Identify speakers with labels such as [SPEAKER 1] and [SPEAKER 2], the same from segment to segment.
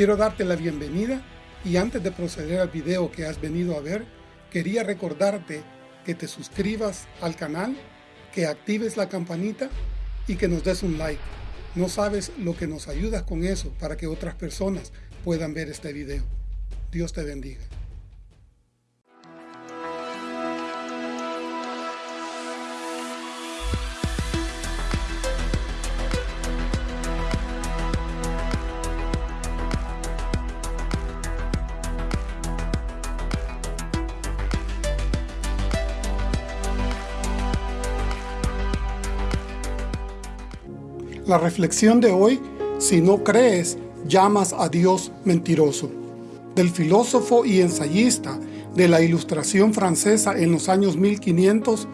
[SPEAKER 1] Quiero darte la bienvenida y antes de proceder al video que has venido a ver, quería recordarte que te suscribas al canal, que actives la campanita y que nos des un like. No sabes lo que nos ayudas con eso para que otras personas puedan ver este video. Dios te bendiga. La reflexión de hoy, si no crees, llamas a Dios mentiroso. Del filósofo y ensayista de la ilustración francesa en los años 1500,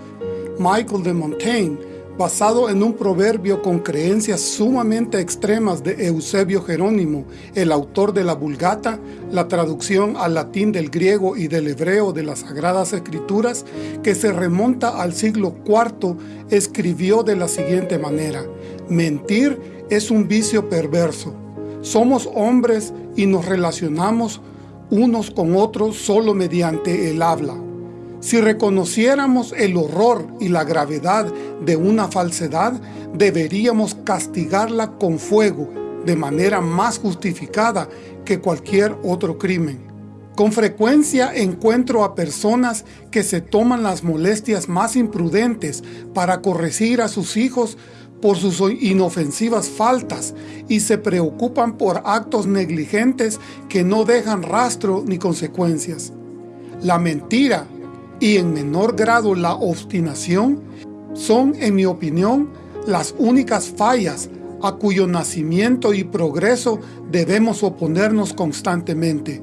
[SPEAKER 1] Michael de Montaigne, basado en un proverbio con creencias sumamente extremas de Eusebio Jerónimo, el autor de la Vulgata, la traducción al latín del griego y del hebreo de las Sagradas Escrituras, que se remonta al siglo IV, escribió de la siguiente manera, Mentir es un vicio perverso. Somos hombres y nos relacionamos unos con otros solo mediante el habla. Si reconociéramos el horror y la gravedad de una falsedad, deberíamos castigarla con fuego de manera más justificada que cualquier otro crimen. Con frecuencia encuentro a personas que se toman las molestias más imprudentes para corregir a sus hijos por sus inofensivas faltas y se preocupan por actos negligentes que no dejan rastro ni consecuencias. La mentira y en menor grado la obstinación son, en mi opinión, las únicas fallas a cuyo nacimiento y progreso debemos oponernos constantemente.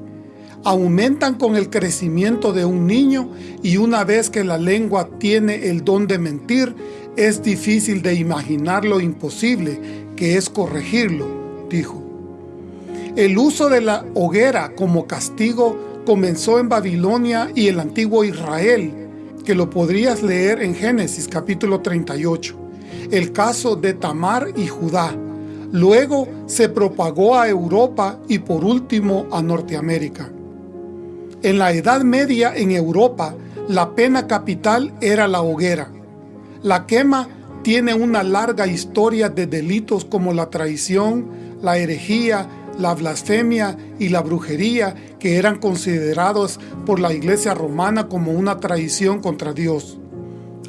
[SPEAKER 1] Aumentan con el crecimiento de un niño y una vez que la lengua tiene el don de mentir, es difícil de imaginar lo imposible que es corregirlo, dijo. El uso de la hoguera como castigo comenzó en Babilonia y el antiguo Israel, que lo podrías leer en Génesis capítulo 38. El caso de Tamar y Judá. Luego se propagó a Europa y por último a Norteamérica. En la Edad Media en Europa, la pena capital era la hoguera. La quema tiene una larga historia de delitos como la traición, la herejía, la blasfemia y la brujería que eran considerados por la iglesia romana como una traición contra Dios.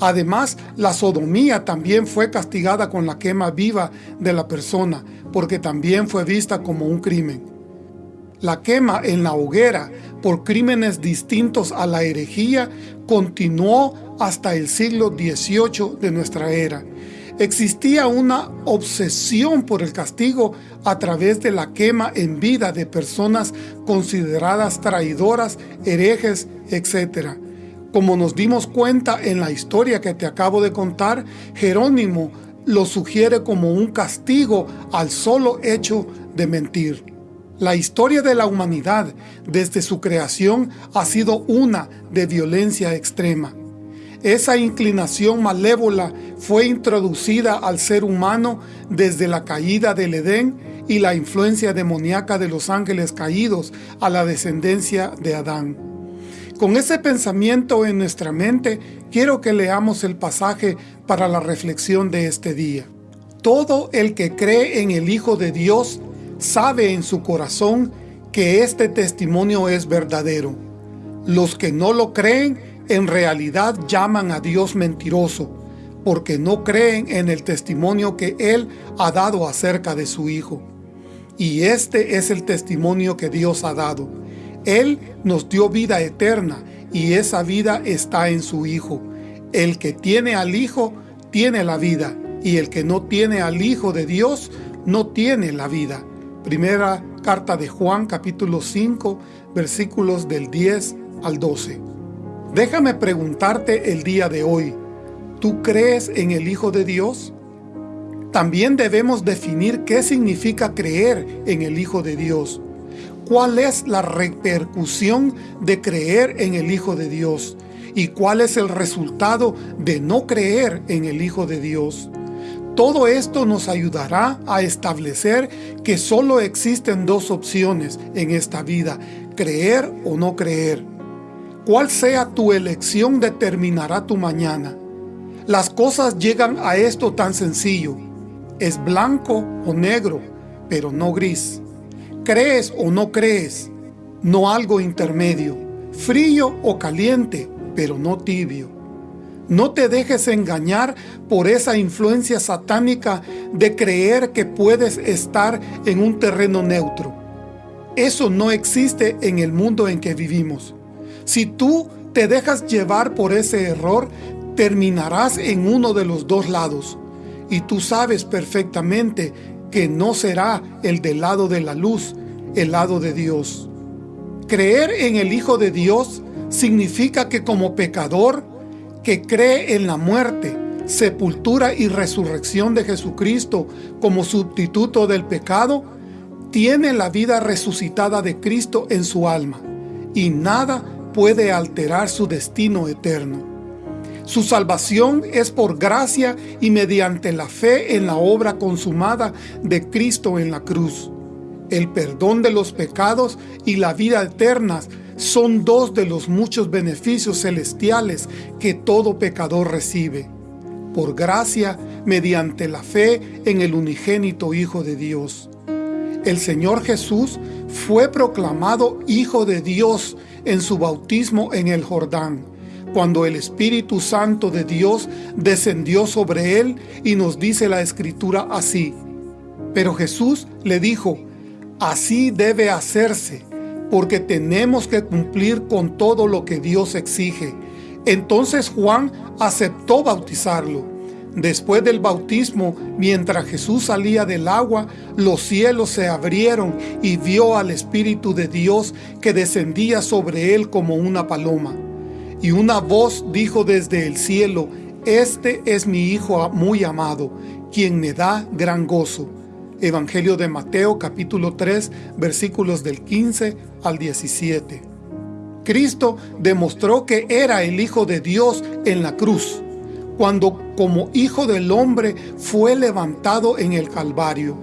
[SPEAKER 1] Además, la sodomía también fue castigada con la quema viva de la persona, porque también fue vista como un crimen. La quema en la hoguera por crímenes distintos a la herejía continuó hasta el siglo XVIII de nuestra era. Existía una obsesión por el castigo a través de la quema en vida de personas consideradas traidoras, herejes, etc. Como nos dimos cuenta en la historia que te acabo de contar, Jerónimo lo sugiere como un castigo al solo hecho de mentir. La historia de la humanidad desde su creación ha sido una de violencia extrema. Esa inclinación malévola fue introducida al ser humano desde la caída del Edén y la influencia demoníaca de los ángeles caídos a la descendencia de Adán. Con ese pensamiento en nuestra mente, quiero que leamos el pasaje para la reflexión de este día. Todo el que cree en el Hijo de Dios sabe en su corazón que este testimonio es verdadero. Los que no lo creen en realidad llaman a Dios mentiroso, porque no creen en el testimonio que Él ha dado acerca de su Hijo. Y este es el testimonio que Dios ha dado. Él nos dio vida eterna, y esa vida está en su Hijo. El que tiene al Hijo, tiene la vida, y el que no tiene al Hijo de Dios, no tiene la vida. Primera carta de Juan capítulo 5 versículos del 10 al 12. Déjame preguntarte el día de hoy, ¿tú crees en el Hijo de Dios? También debemos definir qué significa creer en el Hijo de Dios. ¿Cuál es la repercusión de creer en el Hijo de Dios? ¿Y cuál es el resultado de no creer en el Hijo de Dios? Todo esto nos ayudará a establecer que solo existen dos opciones en esta vida, creer o no creer. Cuál sea tu elección determinará tu mañana. Las cosas llegan a esto tan sencillo. Es blanco o negro, pero no gris. Crees o no crees, no algo intermedio. Frío o caliente, pero no tibio. No te dejes engañar por esa influencia satánica de creer que puedes estar en un terreno neutro. Eso no existe en el mundo en que vivimos. Si tú te dejas llevar por ese error, terminarás en uno de los dos lados. Y tú sabes perfectamente que no será el del lado de la luz, el lado de Dios. Creer en el Hijo de Dios significa que como pecador que cree en la muerte, sepultura y resurrección de Jesucristo como sustituto del pecado, tiene la vida resucitada de Cristo en su alma, y nada puede alterar su destino eterno. Su salvación es por gracia y mediante la fe en la obra consumada de Cristo en la cruz. El perdón de los pecados y la vida eterna son dos de los muchos beneficios celestiales que todo pecador recibe. Por gracia, mediante la fe en el unigénito Hijo de Dios. El Señor Jesús fue proclamado Hijo de Dios en su bautismo en el Jordán cuando el Espíritu Santo de Dios descendió sobre él y nos dice la Escritura así. Pero Jesús le dijo, así debe hacerse, porque tenemos que cumplir con todo lo que Dios exige. Entonces Juan aceptó bautizarlo. Después del bautismo, mientras Jesús salía del agua, los cielos se abrieron y vio al Espíritu de Dios que descendía sobre él como una paloma. Y una voz dijo desde el cielo, Este es mi Hijo muy amado, quien me da gran gozo. Evangelio de Mateo capítulo 3 versículos del 15 al 17. Cristo demostró que era el Hijo de Dios en la cruz, cuando como Hijo del Hombre fue levantado en el Calvario,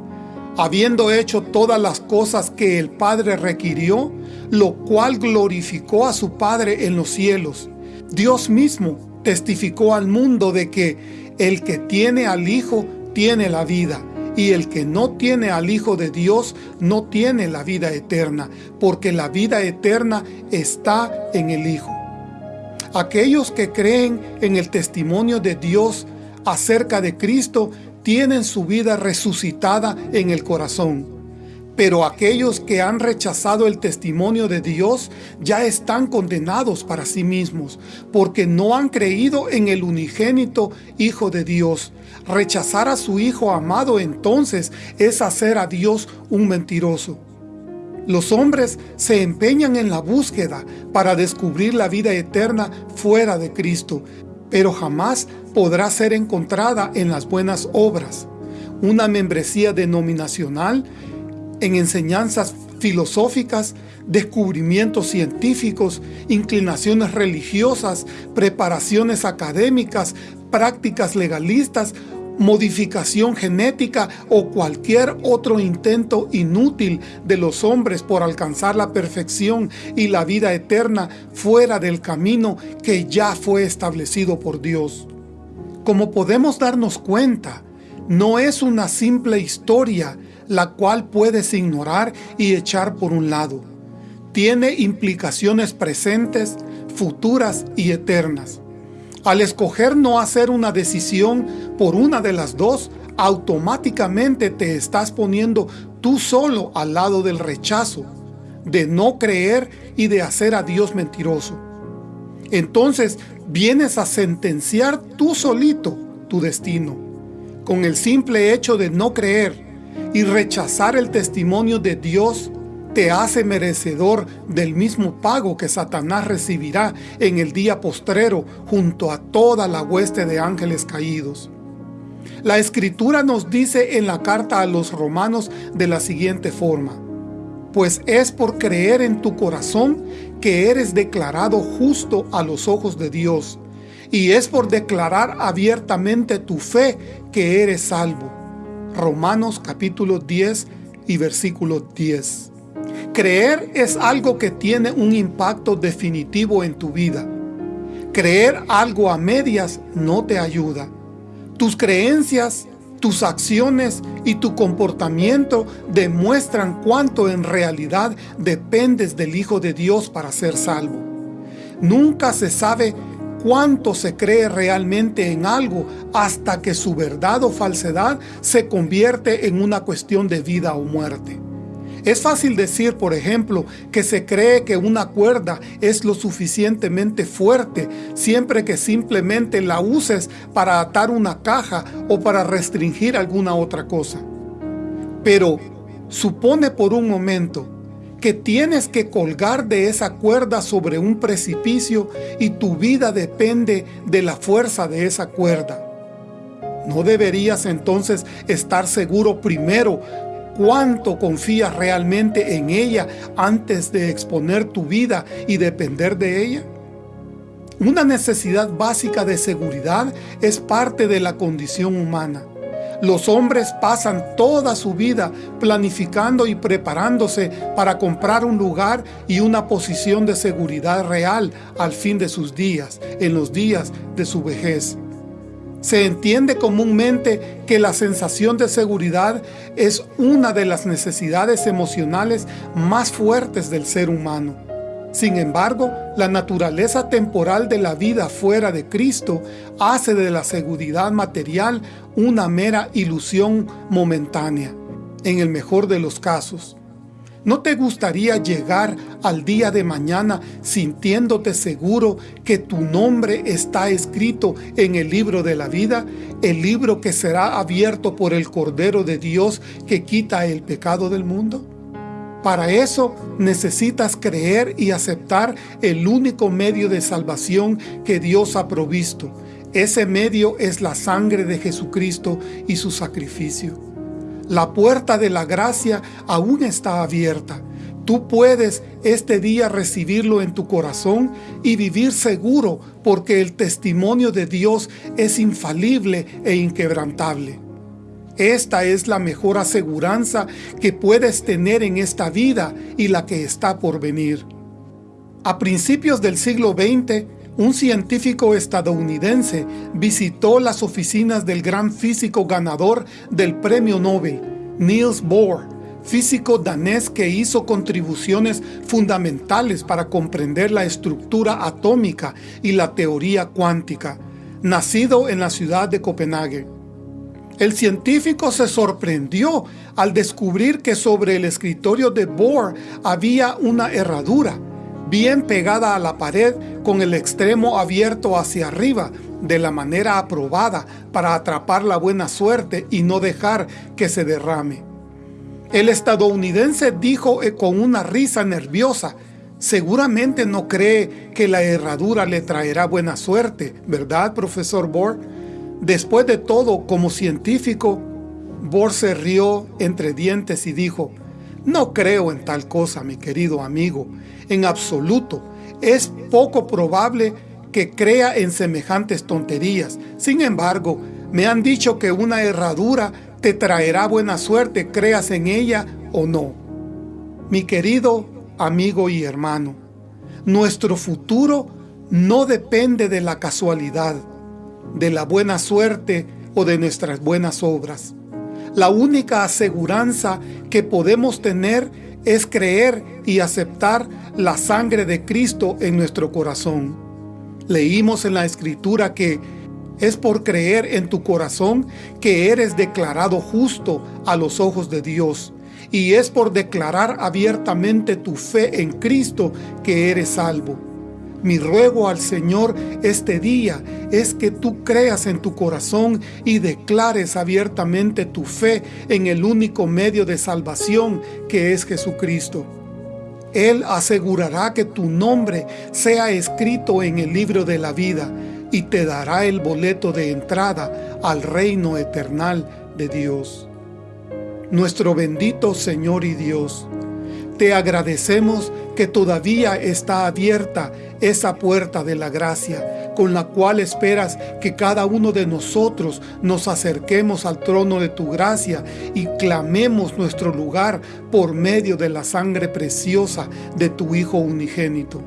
[SPEAKER 1] habiendo hecho todas las cosas que el Padre requirió, lo cual glorificó a su Padre en los cielos. Dios mismo testificó al mundo de que el que tiene al Hijo tiene la vida, y el que no tiene al Hijo de Dios no tiene la vida eterna, porque la vida eterna está en el Hijo. Aquellos que creen en el testimonio de Dios acerca de Cristo tienen su vida resucitada en el corazón. Pero aquellos que han rechazado el testimonio de Dios ya están condenados para sí mismos, porque no han creído en el unigénito Hijo de Dios. Rechazar a su Hijo amado entonces es hacer a Dios un mentiroso. Los hombres se empeñan en la búsqueda para descubrir la vida eterna fuera de Cristo, pero jamás podrá ser encontrada en las buenas obras. Una membresía denominacional en enseñanzas filosóficas, descubrimientos científicos, inclinaciones religiosas, preparaciones académicas, prácticas legalistas, modificación genética o cualquier otro intento inútil de los hombres por alcanzar la perfección y la vida eterna fuera del camino que ya fue establecido por Dios. Como podemos darnos cuenta, no es una simple historia la cual puedes ignorar y echar por un lado. Tiene implicaciones presentes, futuras y eternas. Al escoger no hacer una decisión por una de las dos, automáticamente te estás poniendo tú solo al lado del rechazo, de no creer y de hacer a Dios mentiroso. Entonces vienes a sentenciar tú solito tu destino, con el simple hecho de no creer y rechazar el testimonio de Dios te hace merecedor del mismo pago que Satanás recibirá en el día postrero junto a toda la hueste de ángeles caídos. La Escritura nos dice en la carta a los romanos de la siguiente forma, Pues es por creer en tu corazón que eres declarado justo a los ojos de Dios, y es por declarar abiertamente tu fe que eres salvo. Romanos capítulo 10 y versículo 10. Creer es algo que tiene un impacto definitivo en tu vida. Creer algo a medias no te ayuda. Tus creencias, tus acciones y tu comportamiento demuestran cuánto en realidad dependes del Hijo de Dios para ser salvo. Nunca se sabe cuánto se cree realmente en algo hasta que su verdad o falsedad se convierte en una cuestión de vida o muerte. Es fácil decir, por ejemplo, que se cree que una cuerda es lo suficientemente fuerte siempre que simplemente la uses para atar una caja o para restringir alguna otra cosa. Pero supone por un momento que tienes que colgar de esa cuerda sobre un precipicio y tu vida depende de la fuerza de esa cuerda. ¿No deberías entonces estar seguro primero cuánto confías realmente en ella antes de exponer tu vida y depender de ella? Una necesidad básica de seguridad es parte de la condición humana. Los hombres pasan toda su vida planificando y preparándose para comprar un lugar y una posición de seguridad real al fin de sus días, en los días de su vejez. Se entiende comúnmente que la sensación de seguridad es una de las necesidades emocionales más fuertes del ser humano. Sin embargo, la naturaleza temporal de la vida fuera de Cristo hace de la seguridad material una mera ilusión momentánea, en el mejor de los casos. ¿No te gustaría llegar al día de mañana sintiéndote seguro que tu nombre está escrito en el libro de la vida, el libro que será abierto por el Cordero de Dios que quita el pecado del mundo? Para eso necesitas creer y aceptar el único medio de salvación que Dios ha provisto. Ese medio es la sangre de Jesucristo y su sacrificio. La puerta de la gracia aún está abierta. Tú puedes este día recibirlo en tu corazón y vivir seguro porque el testimonio de Dios es infalible e inquebrantable. Esta es la mejor aseguranza que puedes tener en esta vida y la que está por venir. A principios del siglo XX, un científico estadounidense visitó las oficinas del gran físico ganador del premio Nobel, Niels Bohr, físico danés que hizo contribuciones fundamentales para comprender la estructura atómica y la teoría cuántica, nacido en la ciudad de Copenhague. El científico se sorprendió al descubrir que sobre el escritorio de Bohr había una herradura, bien pegada a la pared con el extremo abierto hacia arriba, de la manera aprobada para atrapar la buena suerte y no dejar que se derrame. El estadounidense dijo eh, con una risa nerviosa, seguramente no cree que la herradura le traerá buena suerte, ¿verdad, profesor Bohr? Después de todo, como científico, Bohr se rió entre dientes y dijo, no creo en tal cosa, mi querido amigo, en absoluto. Es poco probable que crea en semejantes tonterías. Sin embargo, me han dicho que una herradura te traerá buena suerte, creas en ella o no. Mi querido amigo y hermano, nuestro futuro no depende de la casualidad de la buena suerte o de nuestras buenas obras. La única aseguranza que podemos tener es creer y aceptar la sangre de Cristo en nuestro corazón. Leímos en la Escritura que es por creer en tu corazón que eres declarado justo a los ojos de Dios, y es por declarar abiertamente tu fe en Cristo que eres salvo. Mi ruego al Señor este día es que tú creas en tu corazón y declares abiertamente tu fe en el único medio de salvación que es Jesucristo. Él asegurará que tu nombre sea escrito en el libro de la vida y te dará el boleto de entrada al reino eternal de Dios. Nuestro bendito Señor y Dios, te agradecemos que todavía está abierta esa puerta de la gracia, con la cual esperas que cada uno de nosotros nos acerquemos al trono de tu gracia y clamemos nuestro lugar por medio de la sangre preciosa de tu Hijo unigénito.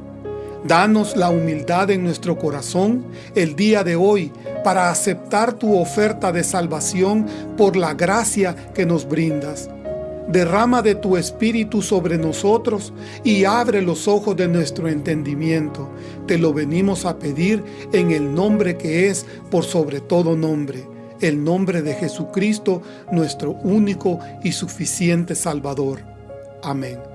[SPEAKER 1] Danos la humildad en nuestro corazón el día de hoy para aceptar tu oferta de salvación por la gracia que nos brindas derrama de tu Espíritu sobre nosotros y abre los ojos de nuestro entendimiento. Te lo venimos a pedir en el nombre que es por sobre todo nombre, el nombre de Jesucristo, nuestro único y suficiente Salvador. Amén.